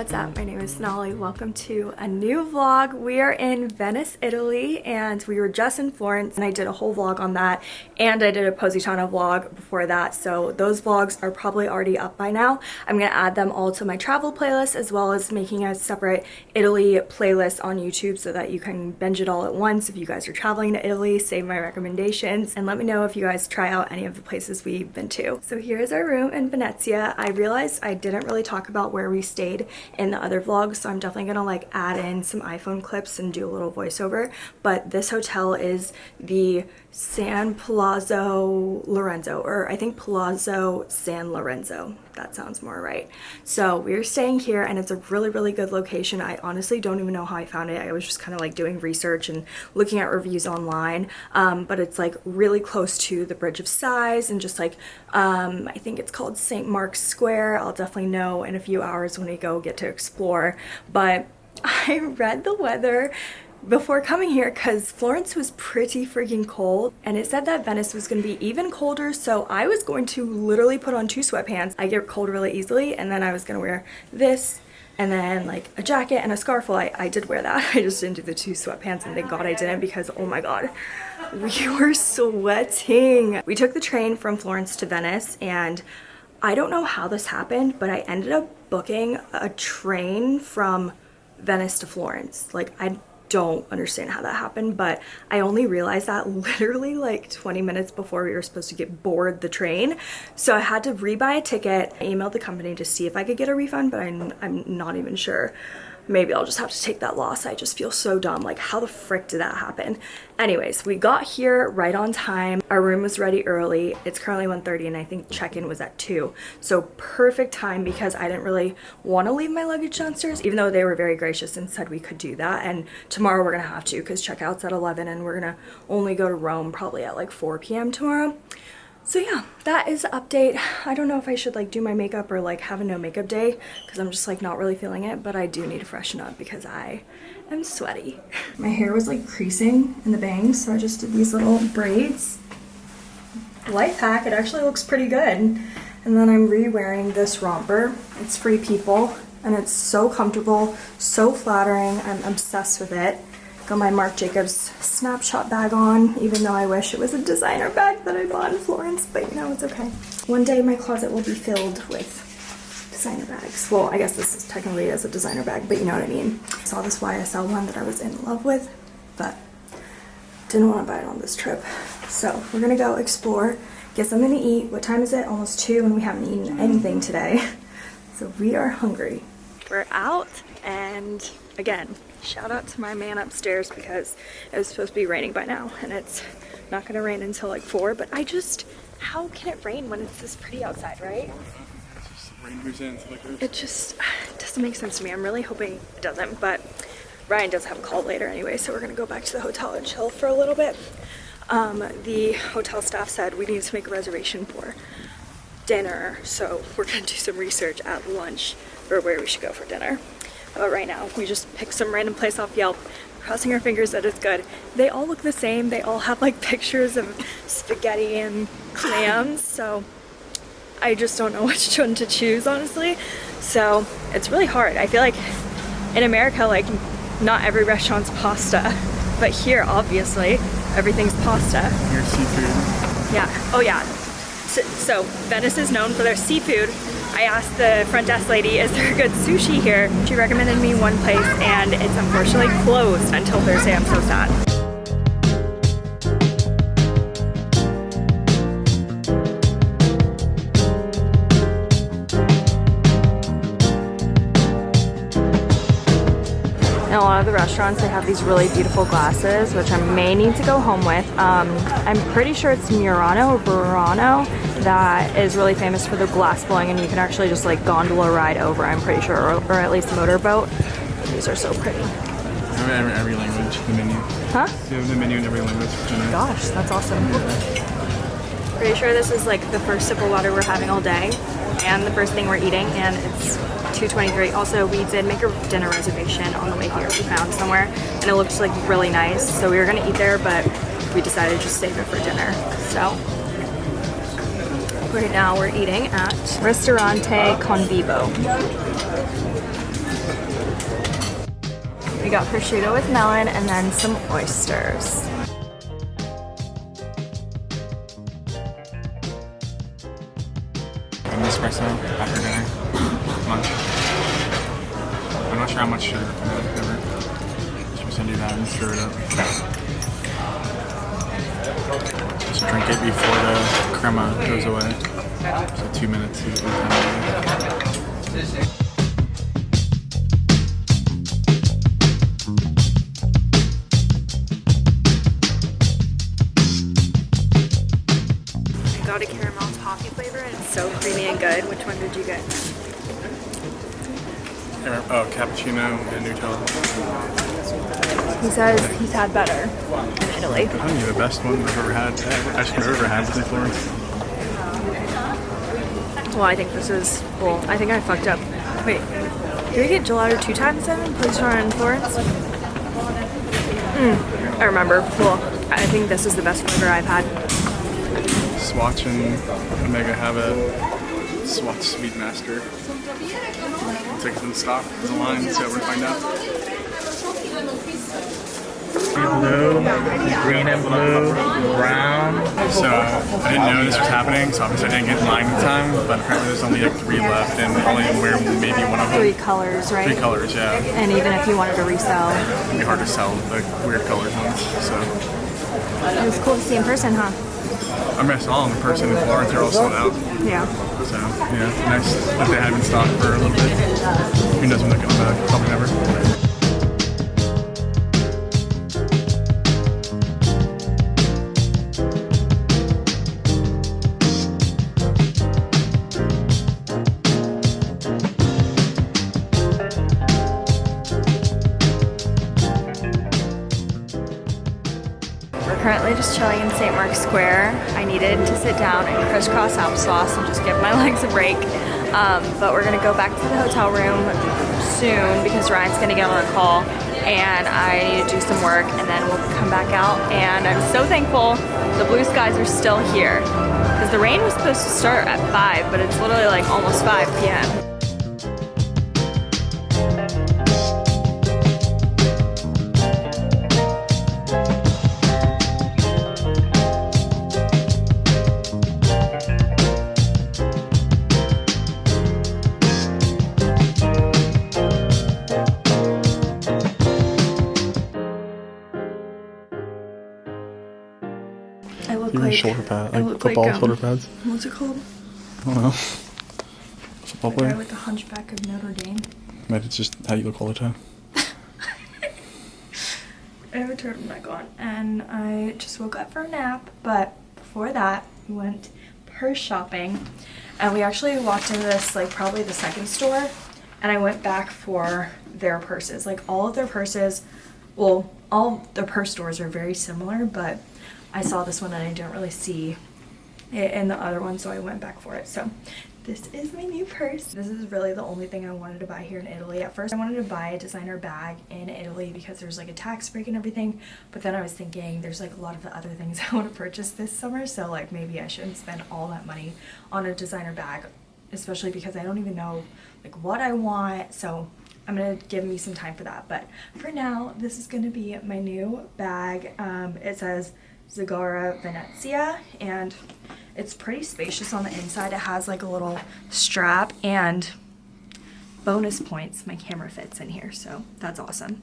what's up? My name is Sonali. Welcome to a new vlog. We are in Venice, Italy, and we were just in Florence, and I did a whole vlog on that, and I did a Positano vlog before that, so those vlogs are probably already up by now. I'm gonna add them all to my travel playlist, as well as making a separate Italy playlist on YouTube so that you can binge it all at once if you guys are traveling to Italy, save my recommendations, and let me know if you guys try out any of the places we've been to. So here's our room in Venezia. I realized I didn't really talk about where we stayed in the other vlogs so I'm definitely gonna like add in some iPhone clips and do a little voiceover. But this hotel is the San Palazzo Lorenzo or I think Palazzo San Lorenzo that sounds more right. So we're staying here and it's a really really good location. I honestly don't even know how I found it. I was just kind of like doing research and looking at reviews online. Um, but it's like really close to the Bridge of Sighs and just like um, I think it's called St. Mark's Square. I'll definitely know in a few hours when we go get to explore. But I read the weather before coming here because Florence was pretty freaking cold and it said that Venice was going to be even colder so I was going to literally put on two sweatpants. I get cold really easily and then I was going to wear this and then like a jacket and a scarf. Well, I, I did wear that. I just didn't do the two sweatpants and thank God I didn't because oh my God, we were sweating. We took the train from Florence to Venice and I don't know how this happened, but I ended up booking a train from Venice to Florence. Like I don't understand how that happened, but I only realized that literally like 20 minutes before we were supposed to get board the train. So I had to rebuy a ticket. I emailed the company to see if I could get a refund, but I'm, I'm not even sure maybe I'll just have to take that loss. I just feel so dumb. Like, how the frick did that happen? Anyways, we got here right on time. Our room was ready early. It's currently 1.30 and I think check-in was at 2. So perfect time because I didn't really want to leave my luggage downstairs, even though they were very gracious and said we could do that. And tomorrow we're going to have to because checkout's at 11 and we're going to only go to Rome probably at like 4 p.m. tomorrow. So yeah, that is the update. I don't know if I should like do my makeup or like have a no makeup day because I'm just like not really feeling it, but I do need to freshen up because I am sweaty. My hair was like creasing in the bangs, so I just did these little braids. Life hack, it actually looks pretty good. And then I'm re-wearing this romper. It's Free People and it's so comfortable, so flattering. I'm obsessed with it. Got my Marc Jacobs snapshot bag on, even though I wish it was a designer bag that I bought in Florence, but you know, it's okay. One day my closet will be filled with designer bags. Well, I guess this is technically as a designer bag, but you know what I mean. I saw this YSL one that I was in love with, but didn't want to buy it on this trip. So we're gonna go explore, get something to eat. What time is it? Almost two and we haven't eaten mm. anything today. So we are hungry. We're out and again, shout out to my man upstairs because it was supposed to be raining by now and it's not gonna rain until like four, but I just, how can it rain when it's this pretty outside, right? It just doesn't make sense to me. I'm really hoping it doesn't, but Ryan does have a call later anyway, so we're gonna go back to the hotel and chill for a little bit. Um, the hotel staff said we need to make a reservation for dinner, so we're gonna do some research at lunch for where we should go for dinner. But right now, we just picked some random place off Yelp, crossing our fingers that it's good. They all look the same. They all have like pictures of spaghetti and clams, so I just don't know which one to choose, honestly. So it's really hard. I feel like in America, like not every restaurant's pasta, but here, obviously, everything's pasta. Your seafood. Yeah. Oh yeah. So, so Venice is known for their seafood, I asked the front desk lady, is there good sushi here? She recommended me one place and it's unfortunately closed until Thursday. I'm so sad. Lot of the restaurants, they have these really beautiful glasses, which I may need to go home with. Um, I'm pretty sure it's Murano or Burano that is really famous for the glass blowing and you can actually just like gondola ride over, I'm pretty sure, or, or at least motorboat. These are so pretty. Every, every language, the menu. Huh? You have the menu in every language. Gosh, that's awesome. Pretty sure this is like the first sip of water we're having all day and the first thing we're eating and it's 223. Also, we did make a dinner reservation on the way here. We found somewhere and it looks like really nice. So we were gonna eat there, but we decided to just save it for dinner. So right now we're eating at Restaurante Convivo. We got prosciutto with melon and then some oysters. Just drink it before the crema goes away. So two minutes is got a caramel toffee flavor and it's so creamy and good. Which one did you get? Oh, cappuccino and Nutella. He says he's had better in Italy. I think the best one I've ever had. I've ever had was in Florence. Well, I think this is, well, I think I fucked up. Wait, did we get gelato two times then in Positano in Florence? Mm, I remember. Well, I think this is the best flavor I've had. Swatch and Omega have a Swatch Speedmaster. Tickets in stock is a line, so we're gonna find out. blue, green and blue, brown. So I didn't know this was happening, so obviously I didn't get in line in time, but apparently there's only like three left and only wear maybe one of them. Three colors, right? Three colors, yeah. And even if you wanted to resell, It'd be hard to sell the weird colored ones. So it was cool to see in person, huh? I mean I saw them in person in Florence, they're all sold out. Yeah. So yeah, nice that they them in stock for a little bit. Who knows when they're coming back? Probably never. We're currently just chilling in St. Mark's Square. Needed to sit down and crisscross applesauce and just give my legs a break. Um, but we're gonna go back to the hotel room soon because Ryan's gonna get on a call and I need to do some work and then we'll come back out. And I'm so thankful the blue skies are still here because the rain was supposed to start at 5, but it's literally like almost 5 p.m. shoulder pad, I like look football like, um, shoulder pads. What's it called? I don't know. Football The guy player. with the hunchback of Notre Dame. Maybe it's just how you look all the time. I have a turtleneck on and I just woke up for a nap, but before that, we went purse shopping and we actually walked into this, like, probably the second store and I went back for their purses. Like, all of their purses, well, all their purse stores are very similar, but I saw this one and I didn't really see it in the other one, so I went back for it. So this is my new purse. This is really the only thing I wanted to buy here in Italy. At first I wanted to buy a designer bag in Italy because there's like a tax break and everything, but then I was thinking there's like a lot of the other things I want to purchase this summer, so like maybe I shouldn't spend all that money on a designer bag, especially because I don't even know like what I want. So I'm gonna give me some time for that. But for now, this is gonna be my new bag. Um, it says Zagara Venezia and it's pretty spacious on the inside. It has like a little strap and bonus points. My camera fits in here, so that's awesome.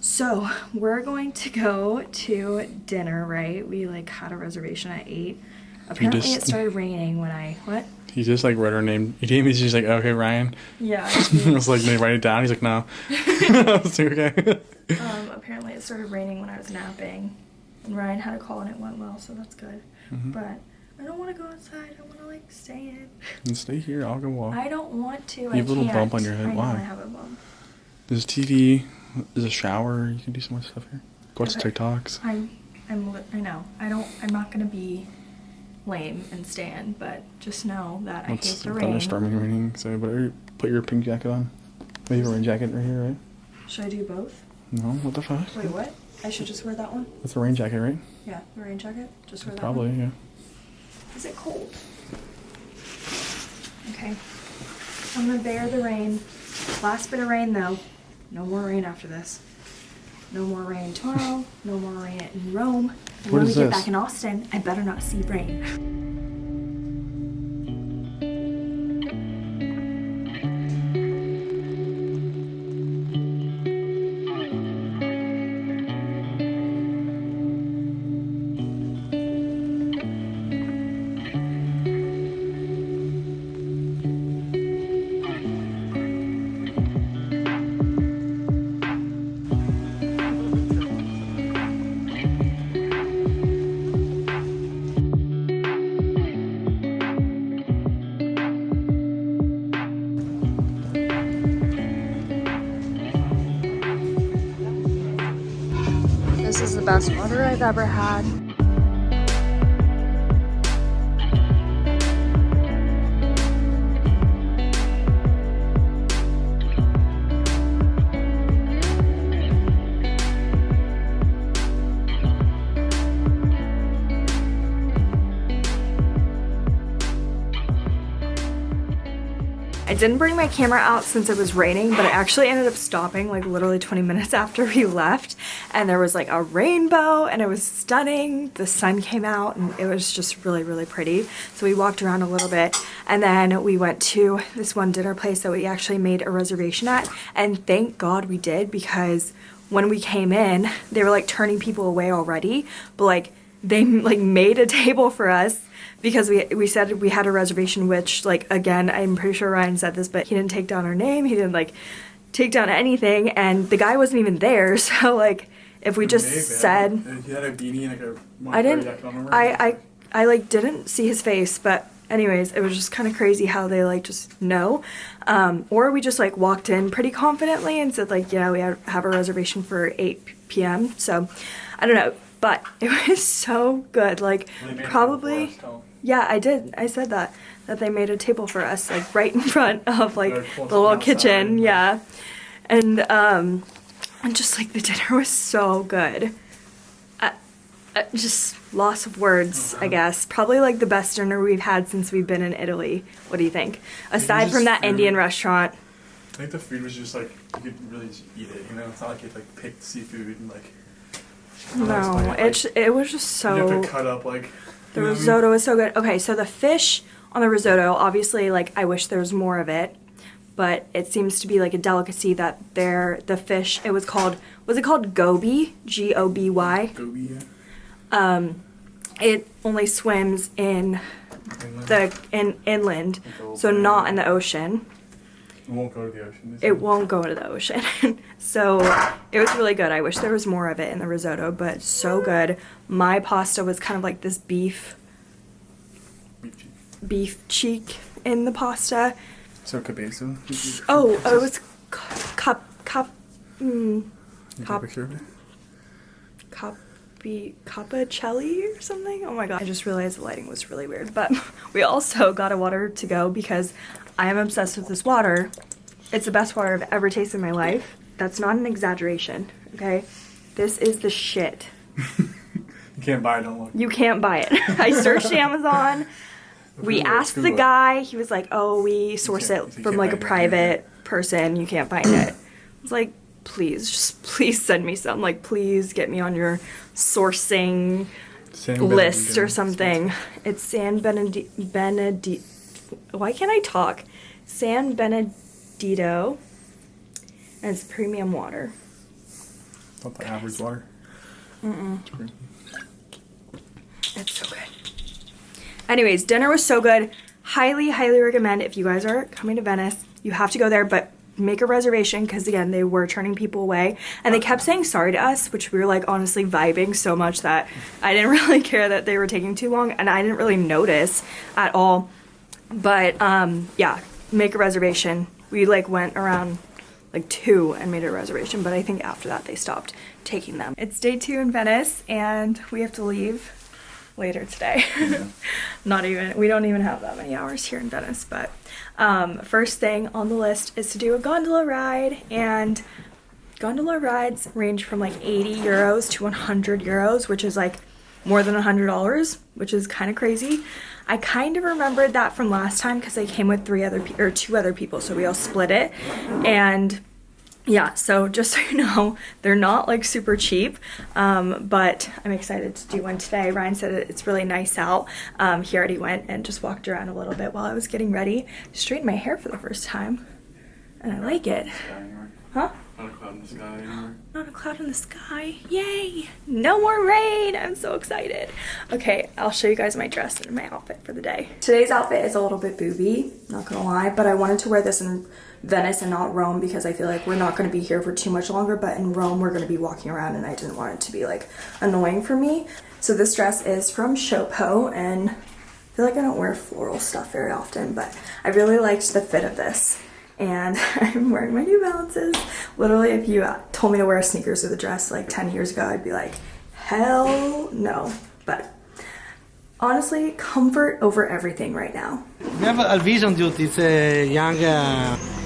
So we're going to go to dinner, right? We like had a reservation at eight. Apparently just- it started raining when I what? He just like read her name. He gave me. He's like, okay, Ryan. Yeah. I was like, they write it down. He's like, no. I was like, okay. um, apparently it started raining when I was napping, and Ryan had a call and it went well, so that's good. Mhm. But I don't want to go outside. I want to like stay in. And stay here. I'll go walk. I don't want to. You I have a little can't. bump on your head. I Why? I have a bump. There's a TV. There's a shower. You can do some more stuff here. Go watch Okay. TikToks. I'm, I'm, li- I know. I don't. I'm not gonna be lame and stand, but just know that I hate the rain. thunderstorming raining. So, but put your pink jacket on. Maybe a rain jacket right here, right? Should I do both? No, what the fuck? Wait, what? I should just wear that one. That's a rain jacket, right? Yeah, the rain jacket. Just wear that Probably, yeah. Is it cold? Okay. I'm gonna bear the rain. Last bit of rain though. No more rain after this. no more rain tomorrow, no more rain in Rome. And What when we get this? back in Austin, I better not see rain. This is the best water I've ever had. I didn't bring my camera out since it was raining, but I actually ended up stopping like literally 20 minutes after we left. And there was like a rainbow and it was stunning. The sun came out and it was just really, really pretty. So we walked around a little bit and then we went to this one dinner place that we actually made a reservation at. And thank God we did because when we came in, they were like turning people away already. But like they like made a table for us because we we said we had a reservation which like again I'm pretty sure Ryan said this but he didn't take down our name. He didn't like take down anything and the guy wasn't even there. So like if we just said He had a beanie and like a I didn't I I I like didn't see his face but anyways it was just kind of crazy how they like just know. Um, or we just like walked in pretty confidently and said like yeah we have a reservation for 8 p.m so I don't know but it was so good like probably yeah, I did. I said that that they made a table for us, like right in front of like the little kitchen. yeah. Yeah, and um, and just like the dinner was so good. Uh, uh, just loss of words, Uh-huh. I guess. Probably like the best dinner we've had since we've been in Italy. What do you think? Aside from that food. Indian restaurant. I think the food was just like you could really just eat it. You know, it's not like you like picked seafood and like. I don't know how to No, explain it j- it was just like, you so. have to cut up like. The you know what I mean? risotto was so good. Okay, so the fish on the risotto, obviously, like I wish there was more of it, but it seems to be like a delicacy that there the fish. It was called was it called goby? G O B Y. Goby, yeah. Um, it only swims in Inland. the in inland, so not in the ocean. It won't go to the ocean. It won't go into the ocean. so it was really good. I wish there was more of it in the risotto, but so good. My pasta was kind of like this beef Beef cheek. beef cheek in the pasta. So cabezo. Oh, oh, it was cup cup mm, Capicerve? copy capacelli or something. Oh my god! I just realized the lighting was really weird. But we also got a water to go because I am obsessed with this water. It's the best water I've ever tasted in my life. That's not an exaggeration. Okay, this is the shit. You can't buy it. Look. You can't buy it. I searched Amazon. We Google asked the Google it. guy. He was like, "Oh, we source it from like a find it. private person. You can't find it." I was like, "Please, just please send me some. Like, please get me on your sourcing San list or something." It's San Benedi- Benedi- Why can't I talk? San Benedetto. And it's premium water. Not the average water. Mm-mm. It's so good. Anyways, dinner was so good. Highly, highly recommend if you guys are coming to Venice, you have to go there, but make a reservation because again, they were turning people away and they kept saying sorry to us, which we were like honestly vibing so much that I didn't really care that they were taking too long and I didn't really notice at all. But um, yeah, make a reservation. We like went around like two and made a reservation, but I think after that they stopped taking them. It's day two in Venice and we have to leave later today. Not even, we don't even have that many hours here in Venice, but um, first thing on the list is to do a gondola ride and gondola rides range from like 80 euros to 100 euros, which is like more than $100, which is kind of crazy. I kind of remembered that from last time because I came with three other or two other people, so we all split it. And yeah, so just so you know, they're not like super cheap, um, but I'm excited to do one today. Ryan said it's really nice out. Um, he already went and just walked around a little bit while I was getting ready. Straightened my hair for the first time, and I like it. Huh? Not a cloud in the sky anymore. Not a cloud in the sky. Yay! No more rain! I'm so excited. Okay, I'll show you guys my dress and my outfit for the day. Today's outfit is a little bit booby, not gonna lie, but I wanted to wear this in Venice and not Rome because I feel like we're not gonna be here for too much longer, but in Rome we're gonna be walking around and I didn't want it to be like annoying for me. So this dress is from Showpo and I feel like I don't wear floral stuff very often, but I really liked the fit of this and I'm wearing my New Balances. Literally, if you told me to wear sneakers with a dress like 10 years ago, I'd be like, hell no. But honestly, comfort over everything right now. We have a vision duty. It's a young. Uh...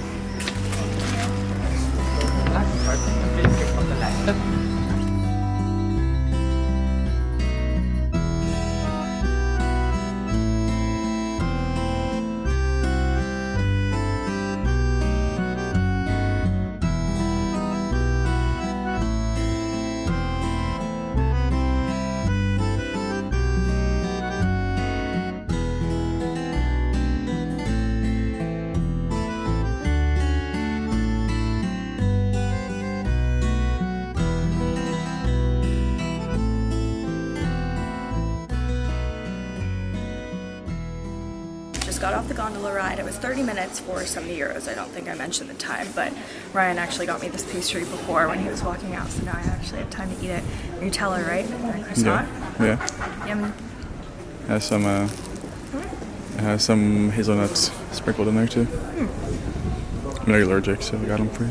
gondola ride. It was 30 minutes for 70 euros. I don't think I mentioned the time, but Ryan actually got me this pastry before when he was walking out, so now I actually have time to eat it. Nutella, right? Croissant. Yeah. Yum. Has some uh, it has some hazelnuts sprinkled in there too. I'm not allergic, so I got them for you.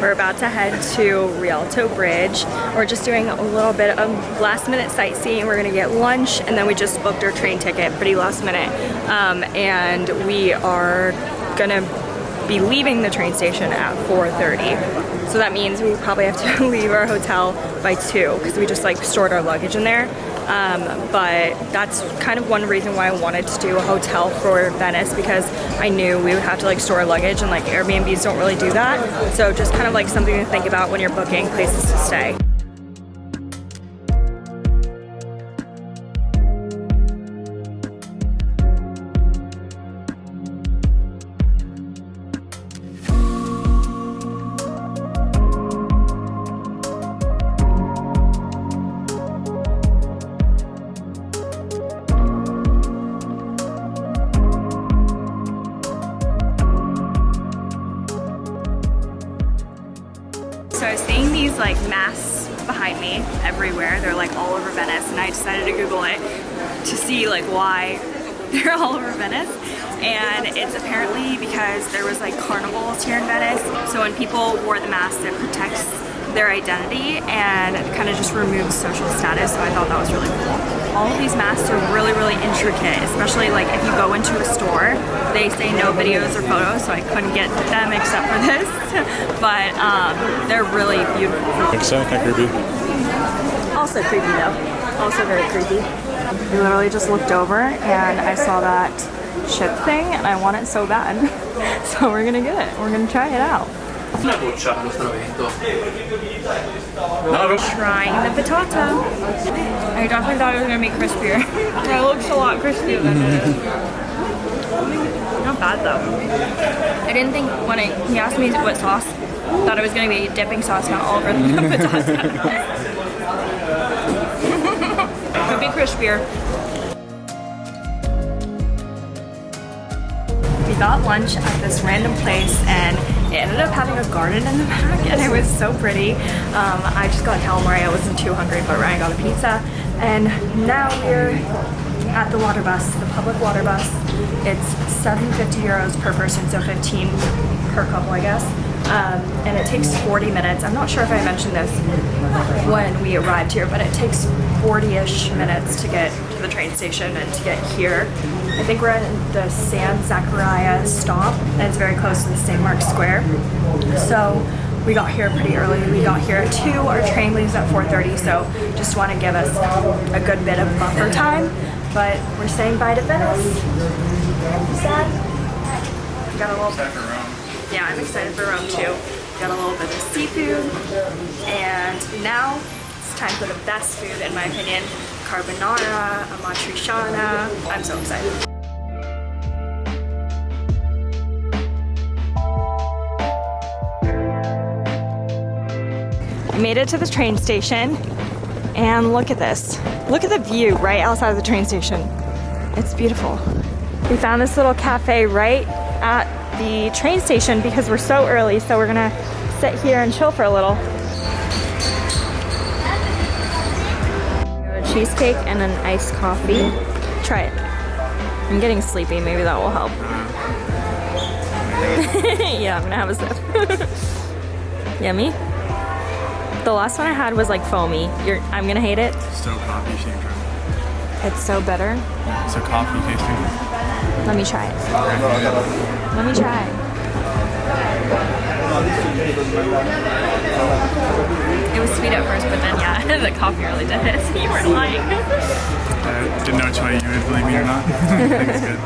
We're about to head to Rialto Bridge. We're just doing a little bit of last minute sightseeing. We're gonna get lunch and then we just booked our train ticket pretty last minute. Um, and we are gonna be leaving the train station at 4.30. So that means we probably have to leave our hotel by 2 because we just like stored our luggage in there. Um, but that's kind of one reason why I wanted to do a hotel for Venice because I knew we would have to like store luggage and like Airbnbs don't really do that. So just kind of like something to think about when you're booking places to stay. Decided to Google it to see like why they're all over Venice. And it's apparently because there was like carnivals here in Venice. So when people wore the mask, it protects their identity and kind of just removes social status. So I thought that was really cool. All of these masks are really, really intricate, especially like if you go into a store, they say no videos or photos, so I couldn't get them except for this. but um, they're really beautiful. Looks so kind of. Also creepy though. Also very creepy. We literally just looked over and I saw that chip thing and I want it so bad. So we're gonna get it. We're gonna try it out. Una goccia allo. Trying the potato. I definitely thought it was gonna be crispier. it looks a lot crispier than it is. Not bad though. I didn't think when I, he asked me what sauce, thought it was gonna be dipping sauce not all over the patata. Could be crispier. We got lunch at this random place and it ended up having a garden in the back and it was so pretty. Um, I just got calamari, I wasn't too hungry, but Ryan got a pizza. And now we're at the water bus, the public water bus. It's 750 euros per person, so 15 per couple, I guess. Um, and it takes 40 minutes. I'm not sure if I mentioned this when we arrived here, but it takes 40-ish minutes to get to the train station and to get here. I think we're at the San Zachariah stop, and it's very close to the St. Mark's Square. So we got here pretty early. We got here at 2. Our train leaves at 4.30, so just want to give us a good bit of buffer time. But we're saying bye to Venice. Sad. Got a little yeah, I'm excited for Rome too. Got a little bit of seafood, and now time for the best food in my opinion, carbonara, amatriciana. I'm so excited. I made it to the train station and look at this. Look at the view right outside of the train station. It's beautiful. We found this little cafe right at the train station because we're so early, so we're gonna sit here and chill for a little. Cheesecake and an iced coffee. Try it. I'm getting sleepy, maybe that will help. yeah, I'm gonna have a sip. Yummy. The last one I had was like foamy. You're, I'm gonna hate it. So coffee, you should try it. It's so bitter. It's a coffee tasting. Let me try it. Let me try. Sweet at first, but then yeah, the coffee really did it. you weren't lying. I didn't know which way you would believe me or not. I think it's good.